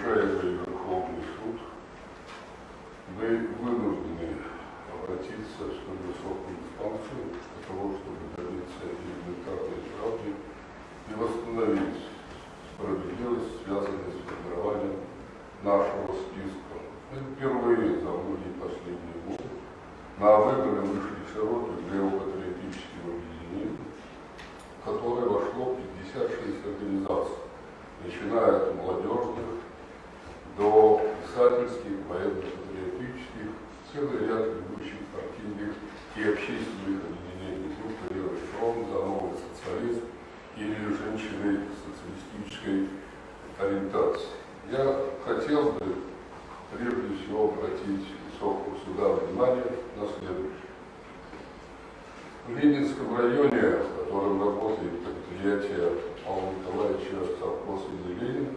уважаемый Верховный суд, мы вынуждены обратиться в столь высокую для того, чтобы добиться элементарной правды и восстановить справедливость, связанную с формированием нашего списка. Мы впервые за многие последние годы на выборы вышли широких геопатриотических объединений, в которое вошло 56 организаций, начиная от молодежных до писательских, военно-патриотических, целый ряд ведущих партийных и общественных объединений, группы «Левый фронт», «За новый социализм» или женщины социалистической ориентации. Я хотел бы прежде всего обратить высокого суда внимание на следующее. В Ленинском районе, в котором работает предприятие Павла Николаевича совхоз имени Ленина,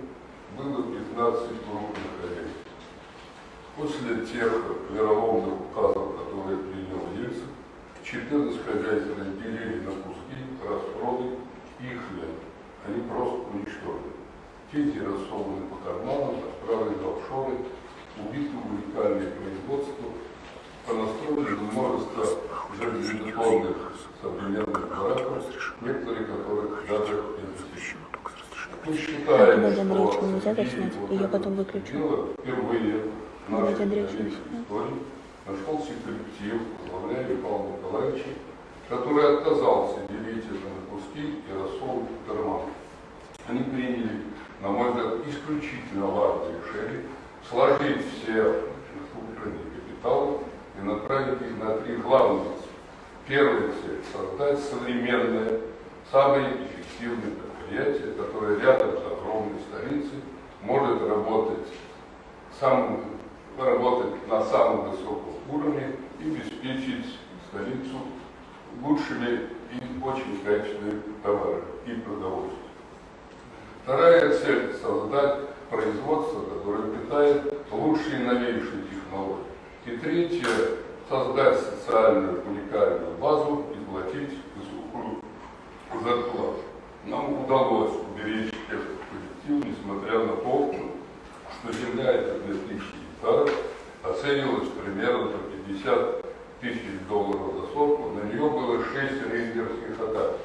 было 15 крупных хозяйств. После тех вероломных указов, которые принял Ельцин, 14 хозяйств разделили на куски, распродали их хлеб. Они просто уничтожили. Дети рассованы по карманам, отправлены в офшоры, убиты уникальные производства, понастроили множество железобетонных современных бараков, некоторые которых даже не защищены. Считаем, Надя Андреевичу что нельзя заснять, вот и я потом выключу. Впервые заснять. истории нашелся коллектив, возглавляемый Павлом Николаевичем, который отказался делить это на куски и в карман. Они приняли, на мой взгляд, исключительно важное решение сложить все накопленные капиталы и направить их на три главных цели. Первая цель – создать современное, самое эффективное предприятие, которое рядом с огромной столицей может работать, сам, работать на самом высоком уровне и обеспечить столицу лучшими и очень качественными товарами и продовольствием. Вторая цель – создать производство, которое питает лучшие новейшие технологии. И третье – создать социальную уникальную базу и платить высокую зарплату. Нам удалось уберечь этот коллектив, несмотря на то, что земля эта 2000 гектаров оценивалась примерно по 50 тысяч долларов за сотку. На нее было 6 рейдерских атак.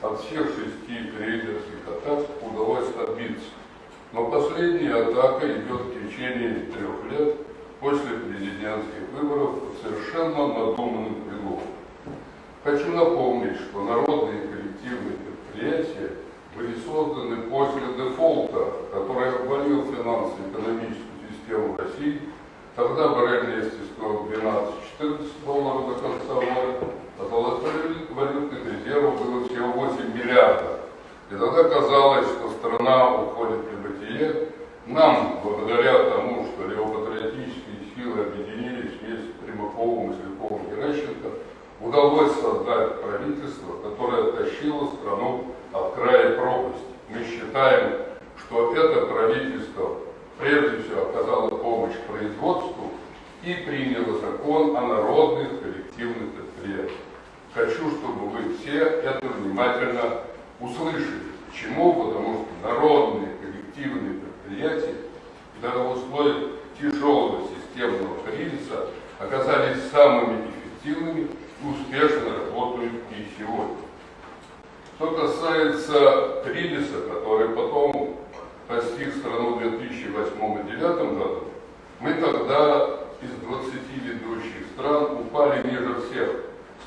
От всех шести рейдерских атак удалось отбиться. Но последняя атака идет в течение трех лет после президентских выборов под совершенно надуманным предлогом. Хочу напомнить, что народные коллективные предприятия были созданы после дефолта, который обвалил финансово-экономическую систему России. Тогда нефти стоил 12-14 долларов до конца года, а золотых валютных резервов было всего 8 миллиардов. И тогда казалось, что страна уходит в небытие. Нам, благодаря тому, что левопатриотические силы объединились вместе с Примаковым, и Геращенко, удалось создать правительство, которое оттащило страну от края пропасти. Мы считаем, что это правительство прежде всего оказало помощь производству и приняло закон о народных коллективных предприятиях. Хочу, чтобы вы все это внимательно услышали. Почему? Потому что народные коллективные предприятия даже в условиях тяжелого системного кризиса оказались самыми эффективными и успешно работают и сегодня. Что касается кризиса, который потом постиг страну в 2008 и 2009 году, мы тогда из 20 ведущих стран упали ниже всех.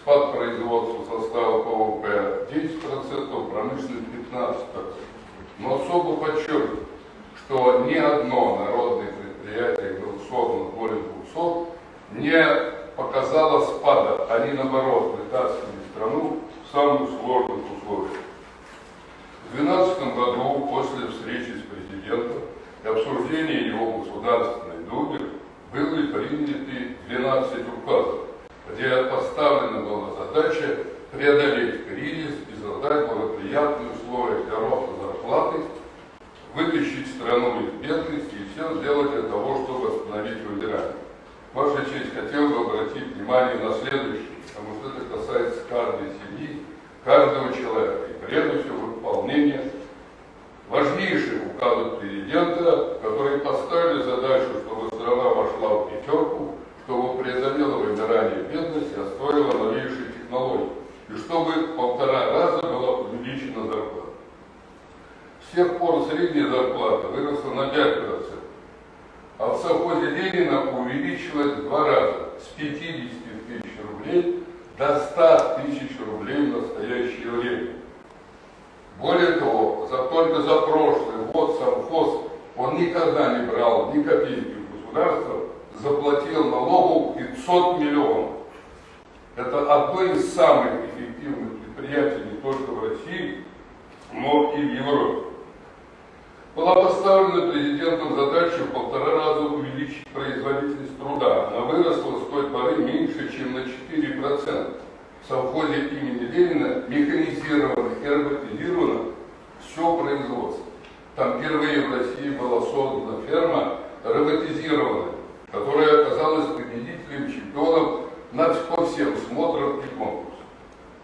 Спад производства состава ПВП 10%, промышленность 15%. Но особо подчеркиваю, что ни одно народное предприятие, голосовано более 200, не показало спада. Они, наоборот, вытаскивали страну в самых сложных условиях. В 2012 году, после встречи с президентом и обсуждения его Государственной Думе, были приняты 12 указов, где поставлена была задача преодолеть кризис и создать благоприятные условия для роста зарплаты, вытащить страну из бедности и все сделать для того, чтобы восстановить выиграние. Ваша честь, хотел бы обратить внимание на следующее, потому что это касается каждой семьи, каждого человека, и прежде всего выполнения важнейших указов президента, которые поставлены Ленина увеличилась в два раза, с 50 тысяч рублей до 100 тысяч рублей в настоящее время. Более того, за, только за прошлый год совхоз, он никогда не брал ни копейки у государства, заплатил налогов 500 миллионов. Это одно из самых эффективных предприятий не только в России, но и в Европе. Была поставлена президентом задача в полтора раза увеличить производительность труда. Она выросла с той поры меньше, чем на 4%. В совхозе имени Ленина механизировано и роботизировано все производство. Там впервые в России была создана ферма роботизированная, которая оказалась победителем, чемпионом на по всем и конкурсам.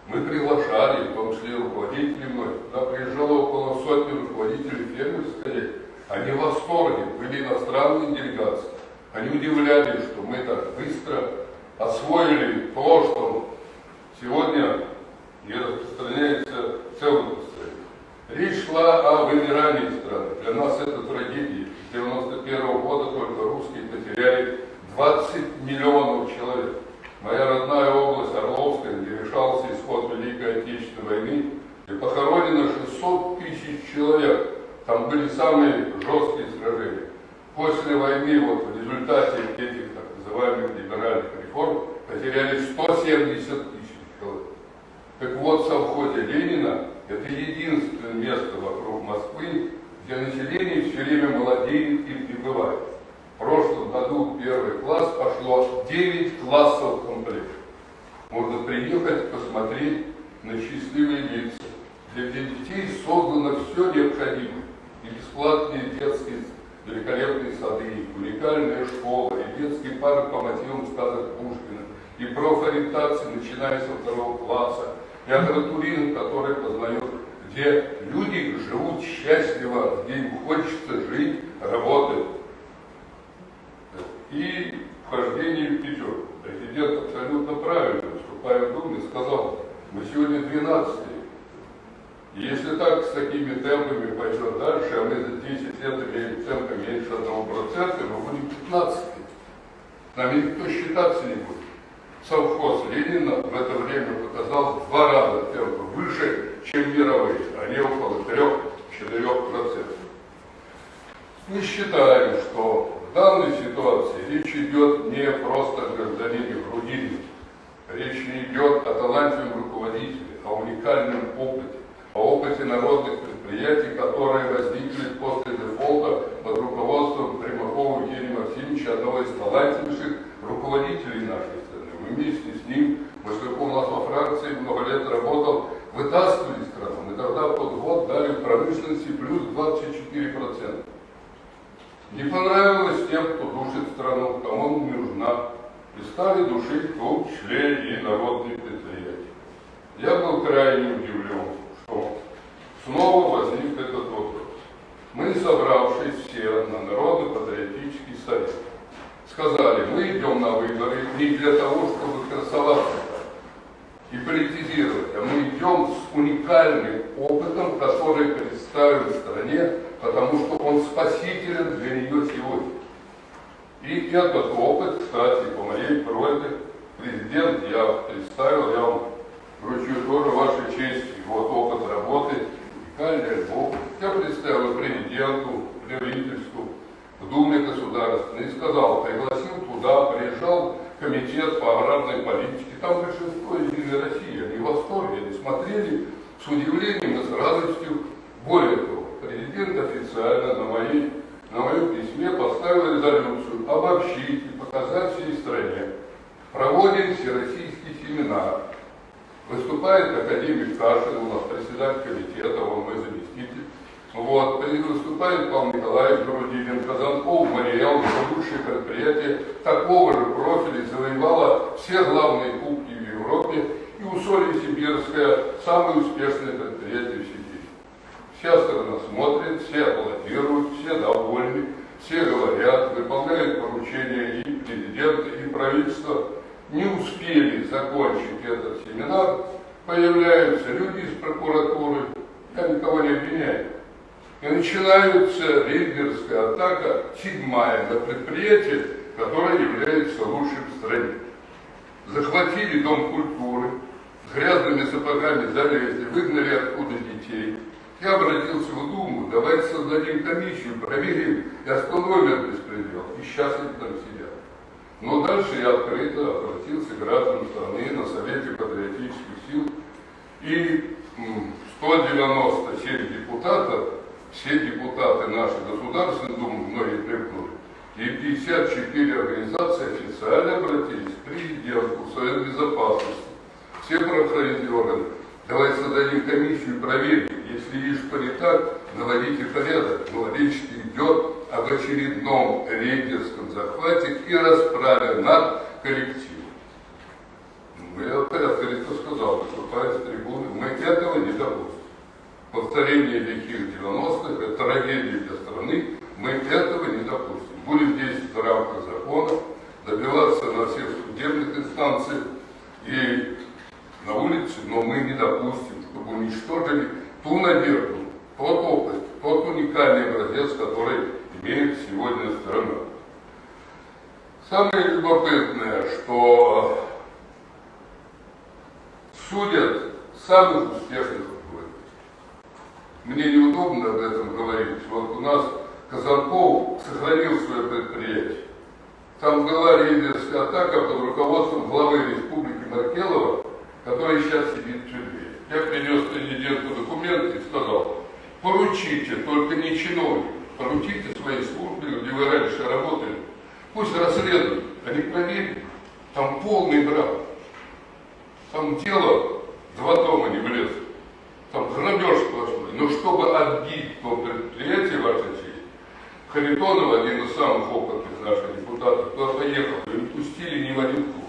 Мы приглашали, в том числе руководителей мной, туда приезжало около сотни руководителей фермерской, они в восторге, были иностранные делегации. Они удивлялись, что мы так быстро освоили то, что сегодня не распространяется в целом. Речь шла о вымирании страны. Для нас это трагедия. С 91 -го года только русские потеряли 20 миллионов человек. Моя родная область Орловская, где решался исход Великой Отечественной войны, и похоронено 600 тысяч человек. Там были самые жесткие сражения. После войны, вот в результате этих так называемых либеральных реформ, потеряли 170 тысяч человек. Так вот, в совхозе Ленина это единственное место вокруг Москвы, где население все время молодеет и прибывает. В прошлом году первый класс пошло 9 классов. Можно приехать, посмотреть на счастливые лица. Для детей создано все необходимое. И бесплатные детские великолепные сады, уникальная школа, и детский парк по мотивам сказок Пушкина, и профориентация, начиная со второго класса, и агротуризм, который познает, где люди живут счастливо, где им хочется жить, работать и вхождение в пятерку. Президент абсолютно в Думе, сказал, мы сегодня 12 и если так, с такими темпами пойдет дальше, а мы за 10 лет имеем темпы меньше 1%, мы будем 15 С нами никто считаться не будет. Совхоз Ленина в это время показал два раза темпы выше, чем мировые. Они около 3-4%. Мы считаем, что в данной ситуации речь идет не просто о гражданине Грудине. Речь не идет о талантливом руководителе, о уникальном опыте, о опыте народных предприятий, которые возникли после дефолта под руководством Примакова Евгения Максимовича, одного из талантливейших руководителей нашей страны. Мы вместе с ним, поскольку у нас во Франции много лет работал, вытаскивали страну. Мы тогда под год дали промышленности плюс 24%. Не понравилось тем, кто душит страну, кому стали душить том числе и народные предприятия. Я был крайне удивлен, что снова возник этот вопрос. Мы, собравшись все на Народно-патриотический совет, сказали, мы идем на выборы не для того, чтобы красоваться и политизировать, а мы идем с уникальным опытом, который представим стране потому что он спасителен для нее сегодня. И этот опыт, кстати, по моей просьбе, президент я представил, я вам вручу тоже вашей чести, вот опыт работы, уникальный альбом. Я представил президенту, правительству, в Думе государственной и сказал, пригласил туда, приезжал комитет по аграрной политике, там большинство Единой России, они в восторге, они смотрели с удивлением и с радостью. Более того, президент официально на, моей, на моем письме поставил резолюцию обобщить и показать всей стране. Проводим всероссийский семинар. Выступает академик Кашин, у нас председатель комитета, он мой заместитель. Вот, выступает Павел Николаевич Грудинин, Казанков, Мариэл, лучшее предприятие такого же профиля, завоевало все главные кубки в Европе, и Усолье Сибирское самое успешное предприятие в Сибири. Вся страна смотрит, все аплодируют, все довольны, все говорят, выполняют поручения и президента, и правительства. Не успели закончить этот семинар, появляются люди из прокуратуры, я никого не обвиняю. И начинается рейдерская атака, седьмая на предприятие, которая является лучшим в стране. Захватили Дом культуры, с грязными сапогами залезли, выгнали оттуда детей. Я обратился в Думу, давайте создадим комиссию, проверим и остановим этот беспредел. И сейчас они там сидят. Но дальше я открыто обратился к гражданам страны на Совете патриотических сил. И 197 депутатов, все депутаты нашей Государственной Думы, многие требовали, и 54 организации официально обратились к президенту, в Совет Безопасности, все правоохранительные органы. Давайте создадим комиссию и проверим. Если видишь, не так, наводите порядок. Но речь идет об очередном рейдерском захвате и расправе над коллективом. Ну, я порядка сказал, выступая с трибуны, мы этого не допустим. Повторение лихих 90-х – это трагедия для страны, мы этого не допустим. Будем действовать в рамках закона, добиваться на всех судебных инстанциях и на улице, но мы не допустим, чтобы уничтожили ту надежду, тот опыт, тот уникальный образец, который имеет сегодня страна. Самое любопытное, что судят самых успешных руководителей. Мне неудобно об этом говорить. Вот у нас Казанков сохранил свое предприятие. Там была рейдерская атака под руководством главы республики Маркелова, который сейчас сидит в тюрьме. Я принес президенту документы и сказал, поручите, только не чиновник, поручите своей службе, где вы раньше работали, пусть расследуют, они проверят, там полный брак. Там дело два дома не влезут. Там грабеж сплошной. Но чтобы отбить то предприятие, ваша честь, Харитонов, один из самых опытных наших депутатов, туда поехал, и не пустили ни в один клуб.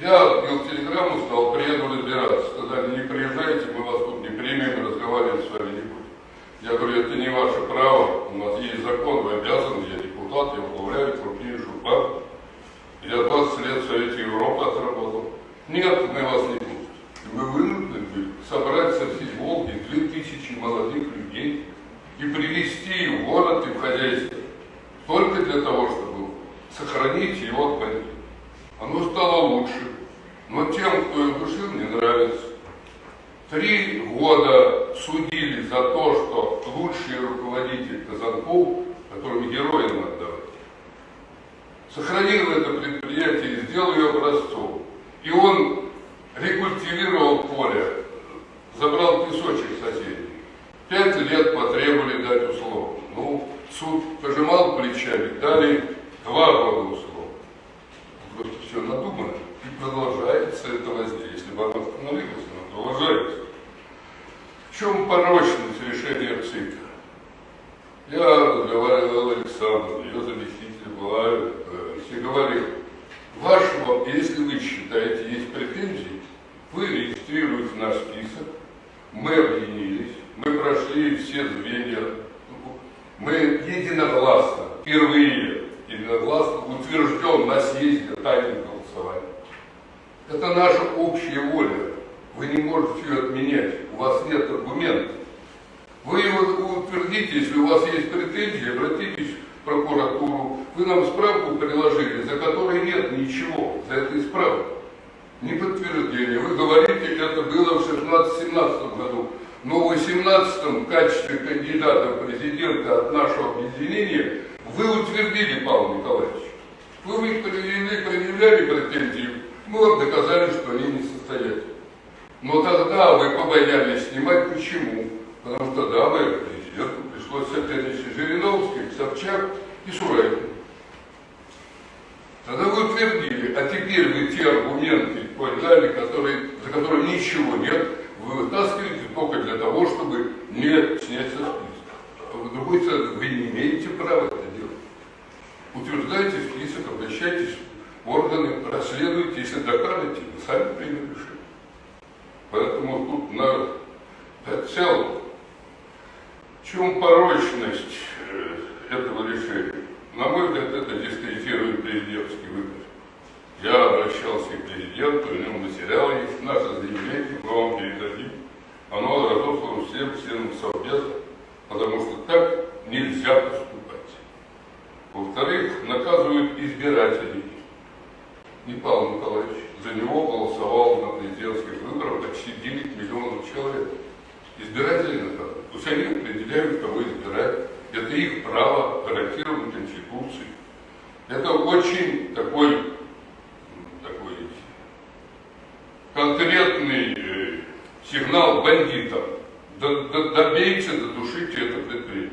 Я отбил телеграмму, сказал, приеду разбираться. Сказали, не приезжайте, мы вас тут не примем, разговаривать с вами не будем. Я говорю, это не ваше право, у нас есть закон, вы обязаны, я депутат, я управляю крупнейшую партию. Я 20 лет в Совете Европы отработал. Нет, мы вас не пустим. Мы вынуждены были собрать со всей Волги 2000 молодых людей и привести их в город и в хозяйство. Только для того, чтобы сохранить его от бандитов. Оно стало лучше. Но тем, кто их душил, не нравится. Три года судили за то, что лучший руководитель Казанков, которому герои надо давать, сохранил это предприятие образцом. И он рекультивировал поле, забрал песочек соседей. Пять лет потребовали дать условно. Ну, суд пожимал плечами, дали два года условно. Просто все надумано. И продолжается это воздействие. Если бы оно остановилось, оно продолжается. В чем порочность решения ЦИКа? Я разговаривал с Александром, ее заместитель была, э, и говорил, вашего, если вы считаете, есть претензии, вы регистрируете наш список, мы объединились, мы прошли все звенья, мы единогласно, впервые единогласно утвержден на съезде тайным голосованием. Это наша общая воля. Вы не можете ее отменять. У вас нет аргументов. Вы его утвердите, если у вас есть претензии, обратитесь в прокуратуру. Вы нам справку приложили, за которой нет ничего, за этой справкой. Не подтверждение. Вы говорите, это было в 16-17 году. Но в 18 в качестве кандидата в президента от нашего объединения вы утвердили Павла Николаевича. Вы их предъявляли претензии, мы вам доказали, что они не состоятельны. Но тогда вы побоялись снимать. Почему? Потому что да, вы президенту пришлось соперничать Жириновский, Собчак и Шурайкин. Тогда вы утвердили, а теперь вы те аргументы подали, которые, за которыми ничего нет, вы вытаскиваете только для того, чтобы не снять со списка. А с другой стороны, вы не имеете права это делать. Утверждайте список, обращайтесь в органы, расследуйте, если докажете, вы сами примете решение. Поэтому тут на целом, в чем порочность э, этого решения? На мой взгляд, это дискредитирует президентский выбор. Я обращался к президенту, у него материал есть, наше заявление, мы вам передадим. Оно разослано всем членам Совбеза, потому что так нельзя поступать. Во-вторых, наказывают избирателей. И Павел Николаевич за него голосовал на президентских выборах почти 9 миллионов человек. Избиратели наказывают. Пусть они определяют, кого избирать. Это их право, гарантировано Конституцией. Это очень такой, такой конкретный э, сигнал бандитам. Добейте, додушите это предприятие.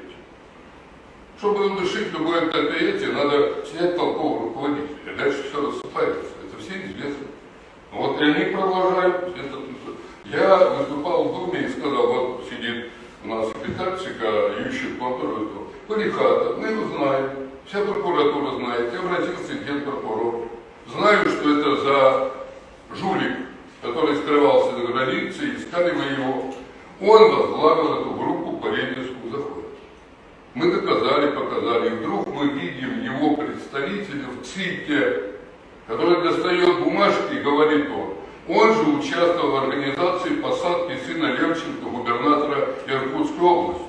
Чтобы удушить любое предприятие, надо снять толкового руководителя. И дальше все рассыпается. Это все известно. Вот и они продолжают. Я выступал в Думе и сказал, вот сидит у нас секретарь Который Парихата, мы его знаем, вся прокуратура знает, я обратился к генпрокурору. Знаю, что это за жулик, который скрывался за границей, искали мы его. Он возглавил эту группу по Ленинскому заходу. Мы доказали, показали, и вдруг мы видим его представителя в ЦИКе, который достает бумажки и говорит он, он же участвовал в организации посадки сына Левченко, губернатора Иркутской области.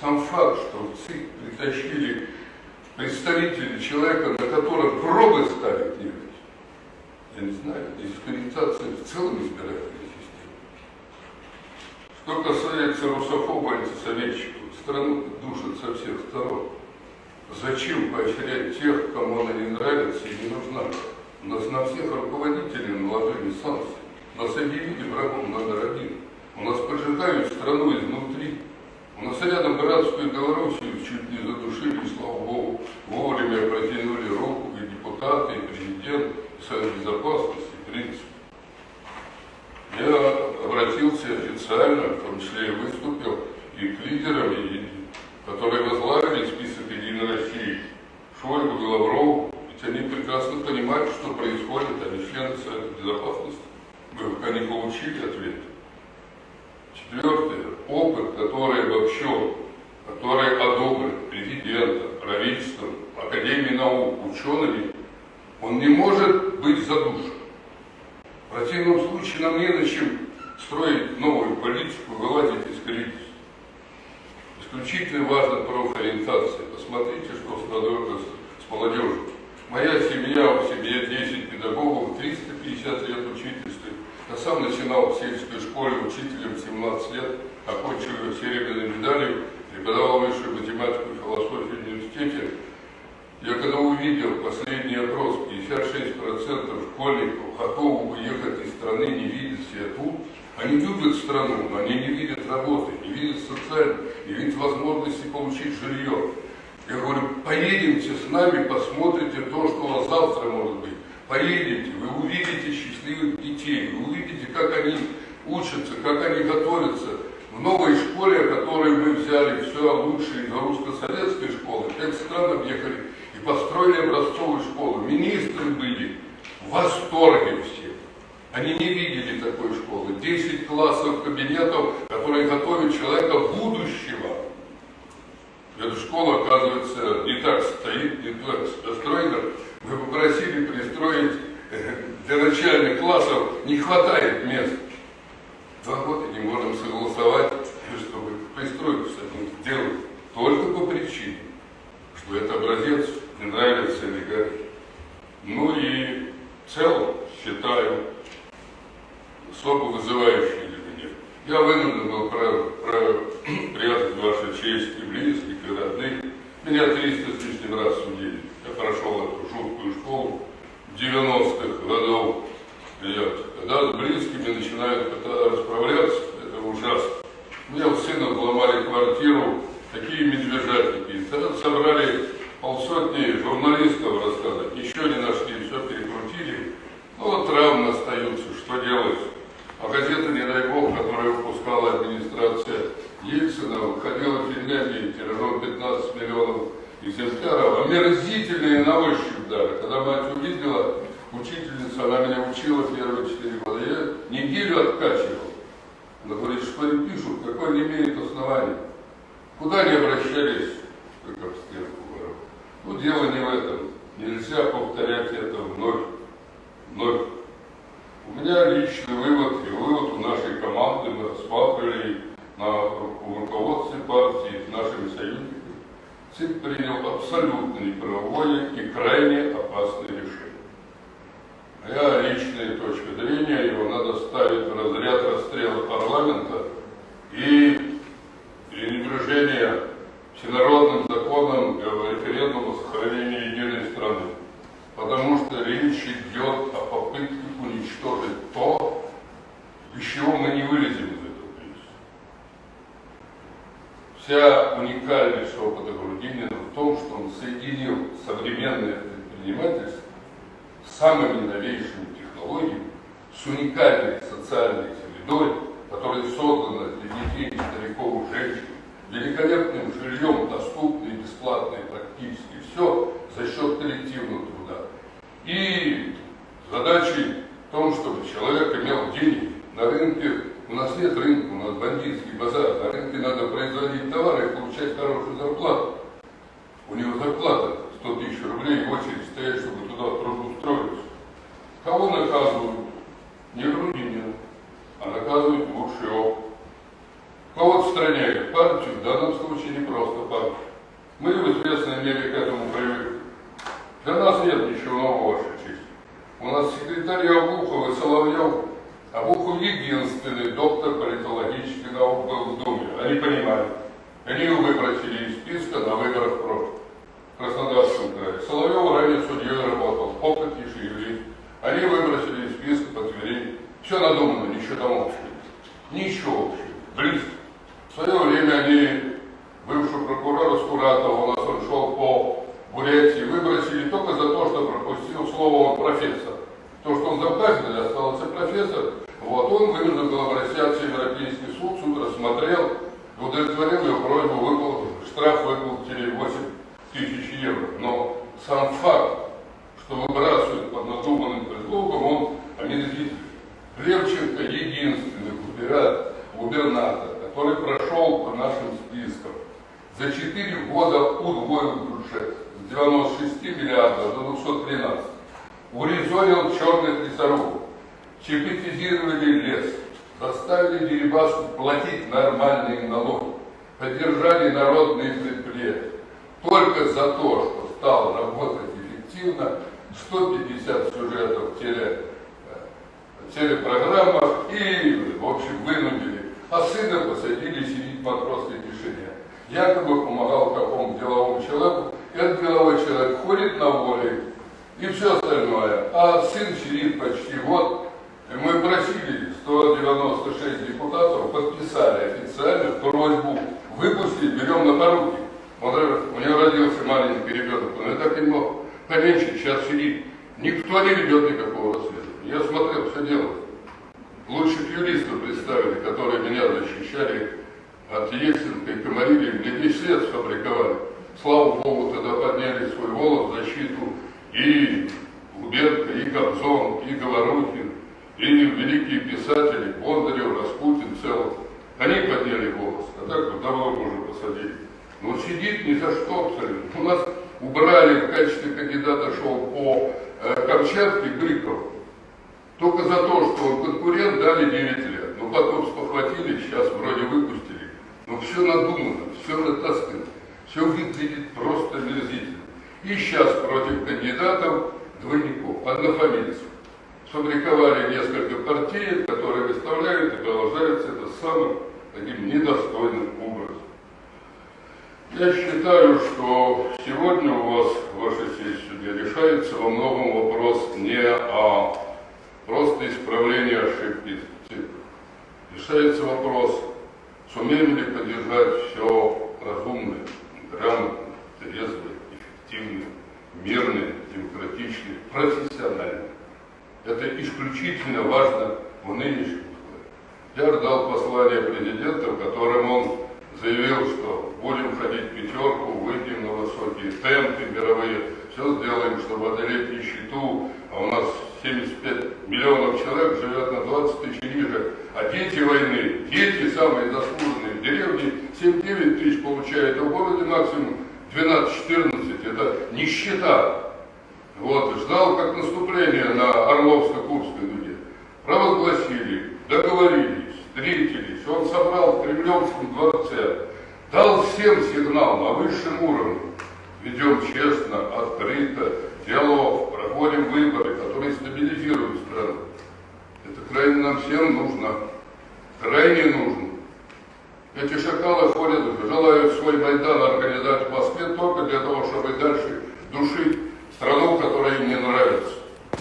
Сам факт, что в ЦИК притащили представители человека, на котором пробы ставить не я не знаю, дискредитация в целом избирательной системы. Что касается русофоба антисоветчиков, страну душат со всех сторон. Зачем поощрять тех, кому она не нравится и не нужна? Нас на всех руководителей наложили санкции. Нас объявили врагом номер один. У нас поджигают страну изнутри. У нас рядом братскую Белоруссию чуть не задушили, слава богу, вовремя протянули руку и депутаты, и президент, и Совет Безопасности, в принципе. Я обратился официально, в том числе и выступил, и к лидерам, и, которые возглавили список Единой России, Шойгу, Лаврову, ведь они прекрасно понимают, что происходит, они члены Совета Безопасности. Мы пока не получили ответ. Четвертое. Опыт, который обобщен, который одобрен президентом, правительством, Академией наук, учеными, он не может быть задушен. В противном случае нам не на чем строить новую политику, вылазить из кризиса. Исключительно важна профориентация. Посмотрите, что с молодежью. Моя семья, в семье 10 педагогов, 350 лет учительства. Я сам начинал в сельской школе учителем 17 лет, окончил серебряной медалью, преподавал высшую математику и философию в университете. Я когда увидел последний опрос, 56% школьников готовы уехать из страны, не видят себя тут, они любят страну, но они не видят работы, не видят социальной, не видят возможности получить жилье. Я говорю, поедемте с нами, посмотрите то, что у вас завтра может быть. Поедете, вы увидите счастливых детей, вы увидите, как они учатся, как они готовятся. В новой школе, которую мы взяли все лучшее из русско-советской школы, пять стран объехали и построили образцовую школу. Министры были в восторге все. Они не видели такой школы. Десять классов кабинетов, которые готовят человека будущего. Эта школа, оказывается, не так стоит, не так построена. Мы попросили пристроить э, для начальных классов, не хватает мест. Два года не можем согласовать, чтобы пристройку с этим сделать. Только по причине, что это образец не нравится олигархи. Ну и в целом считаю особо вызывающий для меня. Я вынужден был про, про, прятать вашу честь и близких, и родных. Меня 300 с лишним раз судили. Я прошел эту жуткую школу 90-х годов. Когда с близкими начинают расправляться, это ужасно. У меня у сына взломали квартиру, такие медвежатники. Тогда собрали полсотни журналистов рассказать, еще не нашли, все перекрутили. Ну вот травмы остаются, что делать? А газета, не дай бог, которую выпускала администрация Ельцина, выходила в Финляндии тиражом 15 миллионов экземпляров, омерзительные на ощупь даже. Когда мать увидела, учительница, она меня учила первые четыре года, я неделю откачивал. Она говорит, что они пишут, какое не имеет основания. Куда они обращались, как об стенку Ну, дело не в этом. Нельзя повторять это вновь. Вновь. У меня личный вывод и вывод у нашей команды, мы рассматривали на руководстве партии с нашими союзниками. ЦИК принял абсолютно неправовое и крайне опасное решение. Моя личная точка зрения, его надо ставить в разряд расстрела парламента и пренебрежения всенародным законом референдума сохранения единой страны. Потому что речь идет о попытке уничтожить то, из чего мы не вылезем из этого кризиса. Вся уникальность опыта Грудинина в том, что он соединил современное предпринимательство с самыми новейшими технологиями, с уникальной социальной средой, которая создана для детей, стариков, женщин, великолепным жильем, доступно и бесплатно и практически все за счет коллективного труда. И задачей в том, чтобы человек имел деньги. На рынке у нас нет рынка, у нас бандитский базар. На рынке надо производить товары и получать хорошую зарплату. У него зарплата 100 тысяч рублей, очередь стоять, чтобы туда трудоустроиться. Кого наказывают? Не Грудинина, а наказывают Буршев. Кого Партию? В данном случае не просто партию. Мы в известной мере к этому привыкли. Для нас нет ничего нового, Ваша честь. У нас секретарь Обухов и Соловьев. Обухов единственный доктор политологических наук был в Думе. Они понимали. Они его выбросили из списка на выборах прошлых. В Краснодарском крае. Соловьев ранее судьей работал. Опытнейший юрист. Они выбросили из списка по Твери. Все надумано, ничего там общего. Ничего общего. Близко. В свое время они, бывший прокурор Скуратов, у нас он шел по Бурятии, выбросили только за то, что пропустил слово профессор. То, что он заказывали, остался профессор, вот он вынужден был обращаться в Европейский суд, суд рассмотрел, удовлетворил его просьбу, выплатил, штраф выплатили 8 тысяч евро. Но сам факт, что выбрасывают под надуманным предлогом, он омерзитель. Левченко единственный губернатор, губернатор, который прошел по нашим спискам, за 4 года удвоил бюджет с 96 миллиардов до 213. Урезонил черных лесорубов, чепетизировали лес, заставили Дерибаску платить нормальные налоги, поддержали народные предприятия. Только за то, что стал работать эффективно, 150 сюжетов в теле, э, телепрограммах и, в общем, вынудили. А сына посадили сидеть в матросской тишине. Якобы помогал какому-то деловому человеку. Этот деловой человек ходит на воле и все остальное. А сын сидит почти год. И мы просили 196 депутатов, подписали официально просьбу выпустить, берем на поруки. Он, у него родился маленький ребенок, он и так не мог поменьше, сейчас сидит. Никто не ведет никакого расследования. Я смотрел, все делают. Лучших юристов представили, которые меня защищали от Ельцинка и Комарили, мне 10 лет сфабриковали. Слава Богу, тогда подняли свой голос в защиту и Губерка, и Кобзон, и Говорухин, и великие писатели, Бондарев, Распутин, Целов. Они подняли голос, а так вот давно уже посадили. Но он сидит ни за что абсолютно. У нас убрали в качестве кандидата шел по э, Камчатке Гриков. Только за то, что он конкурент, дали 9 лет. Но потом спохватили, сейчас вроде выпустили. Но все надумано, все натаскано, все выглядит просто мерзительно. И сейчас против кандидатов двойников, однофамильцев. Сфабриковали несколько партий, которые выставляют и продолжаются это самым таким недостойным образом. Я считаю, что сегодня у вас, ваша честь, судья, решается во многом вопрос не о просто исправлении ошибки. Решается вопрос, сумеем ли поддержать все разумное, грамотное, трезвое, эффективное, мирное, демократичное, профессиональное. Это исключительно важно в нынешних условиях. Я ждал послания президента, в котором он заявил, что будем ходить пятерку, выйдем на высокие темпы мировые, все сделаем, чтобы одолеть нищету, а у нас 75 миллионов человек живет на 20 тысяч ниже, а дети войны, дети самые заслуженные, в деревне 7-9 тысяч получают, а в городе максимум 12-14, это нищета. Вот, ждал как наступление на Орловско-Курской дуге. Провозгласили, договорились, встретились. Он собрал в Кремлевском дворце дал всем сигнал на высшем уровне. Ведем честно, открыто, диалог, проходим выборы, которые стабилизируют страну. Это крайне нам всем нужно. Крайне нужно. Эти шакалы ходят, желают свой Майдан организовать в Москве только для того, чтобы дальше душить страну, которая им не нравится.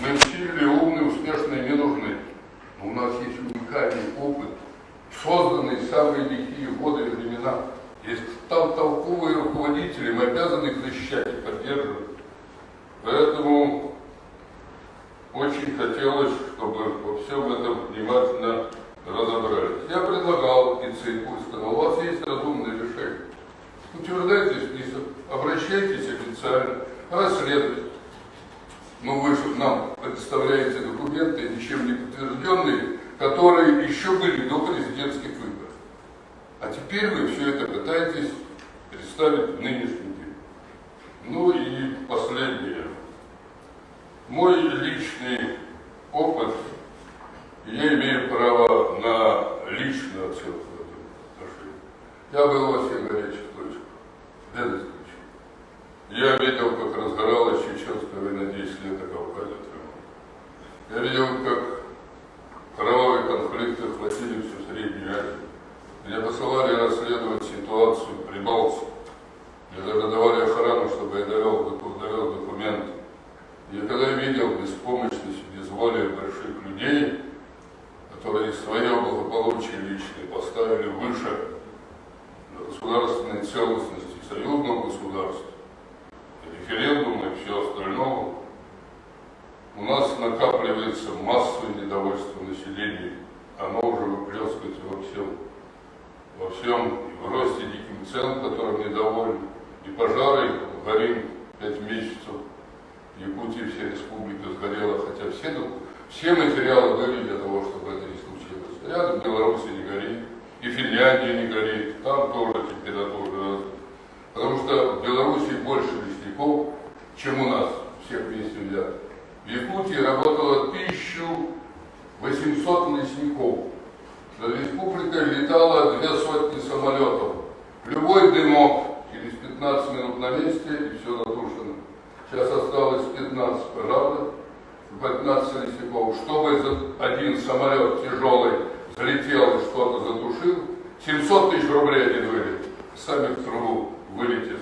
Мы сильные, умные, успешные не нужны. Но у нас есть уникальный опыт, созданный в самые лихие годы и времена. Есть там толковые руководители, мы обязаны их защищать и поддерживать. Поэтому очень хотелось, чтобы во всем этом внимательно разобрались. Я предлагал и ЦИКу, и сказал, у вас есть разумное решение. Утверждайте список, обращайтесь официально, расследуйте. Но вы же нам предоставляете документы, ничем не подтвержденные, которые еще были до президентских выборов. А теперь вы все это пытаетесь представить в нынешний день. Ну и последнее. Мой личный опыт, я имею право на личную оценку в этом. Я был во горячих точках, без исключения. Я видел, как разгоралась чеченская война 10 лет на Кавказе. Я видел, как кровавые конфликты охватили всю Среднюю Азию. Меня посылали расследовать ситуацию в Прибалтике. Мне даже давали охрану, чтобы я довел, довел документы. Я когда видел беспомощность, безволие больших людей, которые свое благополучие личное поставили выше государственной целостности союзного государства, референдума и все остальное, у нас накапливается массовое недовольство населения. Оно уже выплескивается во всем. Во всем, и в росте диким цен, которым недовольны, и пожары, горим пять месяцев, Якутии вся республика сгорела, хотя все, все материалы были для того, чтобы это не случилось. Рядом Беларуси не горит, и Финляндия не горит, там тоже температура. Потому что в Беларуси больше лесников, чем у нас, всех вместе взятых. В Якутии работало 1800 лесников. Над республикой летало две сотни самолетов. Любой дымок через 15 минут на месте и все. Сейчас осталось 15 пожарных, 15 лесников. Чтобы один самолет тяжелый залетел и что-то затушил, 700 тысяч рублей один вылет. Сами в трубу вылетели